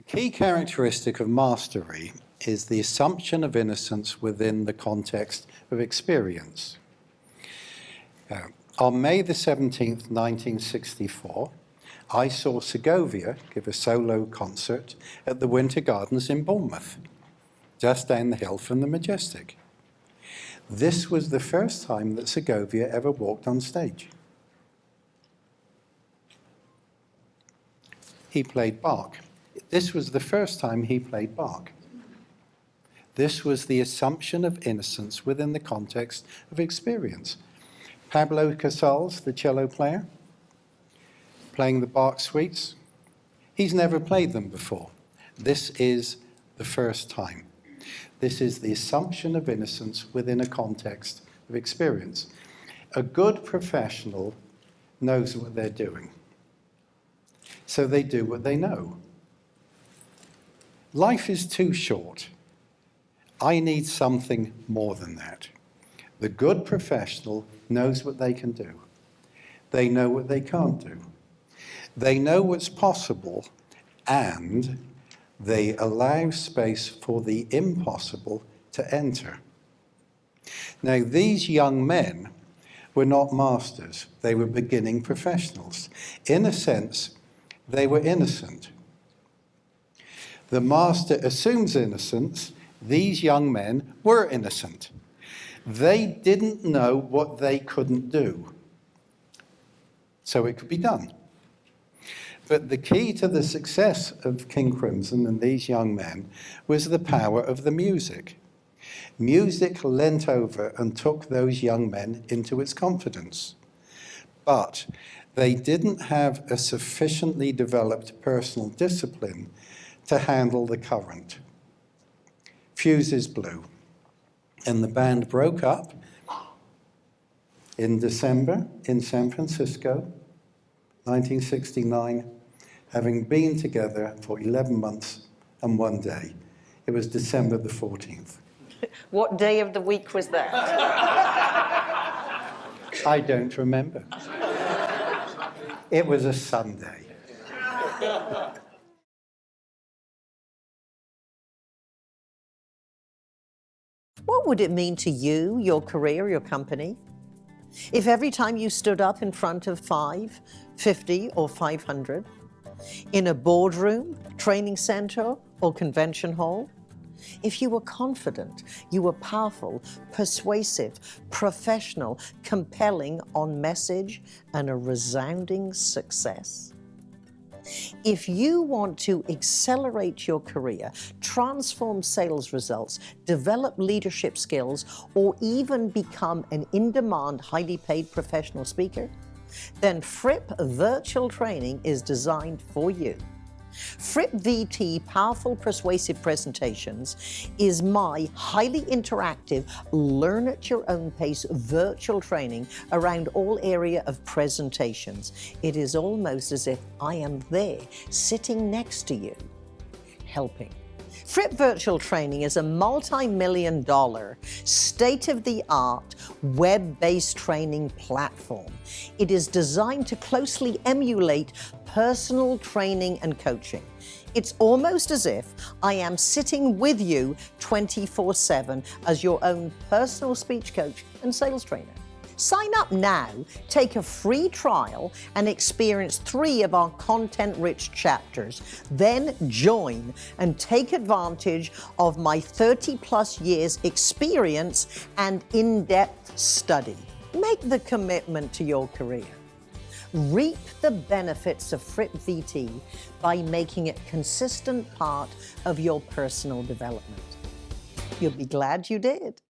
A key characteristic of mastery is the assumption of innocence within the context of experience. Uh, on May the 17th, 1964, I saw Segovia give a solo concert at the Winter Gardens in Bournemouth, just down the hill from the Majestic. This was the first time that Segovia ever walked on stage. He played Bach. This was the first time he played Bach. This was the assumption of innocence within the context of experience. Pablo Casals, the cello player, playing the Bach suites, he's never played them before. This is the first time. This is the assumption of innocence within a context of experience. A good professional knows what they're doing. So they do what they know. Life is too short. I need something more than that. The good professional knows what they can do. They know what they can't do. They know what's possible and they allow space for the impossible to enter. Now, these young men were not masters. They were beginning professionals. In a sense, they were innocent. The master assumes innocence. These young men were innocent. They didn't know what they couldn't do. So it could be done. But the key to the success of King Crimson and these young men was the power of the music. Music leant over and took those young men into its confidence. But they didn't have a sufficiently developed personal discipline to handle the current. Fuses blew, and the band broke up in December in San Francisco, 1969, having been together for 11 months and one day. It was December the 14th. What day of the week was that? I don't remember. It was a Sunday. What would it mean to you, your career, your company? If every time you stood up in front of five, 50 or 500, in a boardroom, training center, or convention hall, if you were confident, you were powerful, persuasive, professional, compelling on message, and a resounding success. If you want to accelerate your career, transform sales results, develop leadership skills, or even become an in-demand, highly paid professional speaker, then Fripp Virtual Training is designed for you. Fripp VT Powerful Persuasive Presentations is my highly interactive, learn at your own pace virtual training around all area of presentations. It is almost as if I am there, sitting next to you, helping. Fripp Virtual Training is a multi-million dollar, state-of-the-art, web-based training platform. It is designed to closely emulate personal training and coaching. It's almost as if I am sitting with you 24-7 as your own personal speech coach and sales trainer. Sign up now, take a free trial, and experience three of our content-rich chapters. Then join and take advantage of my 30-plus years experience and in-depth study. Make the commitment to your career. Reap the benefits of Fripp VT by making it consistent part of your personal development. You'll be glad you did.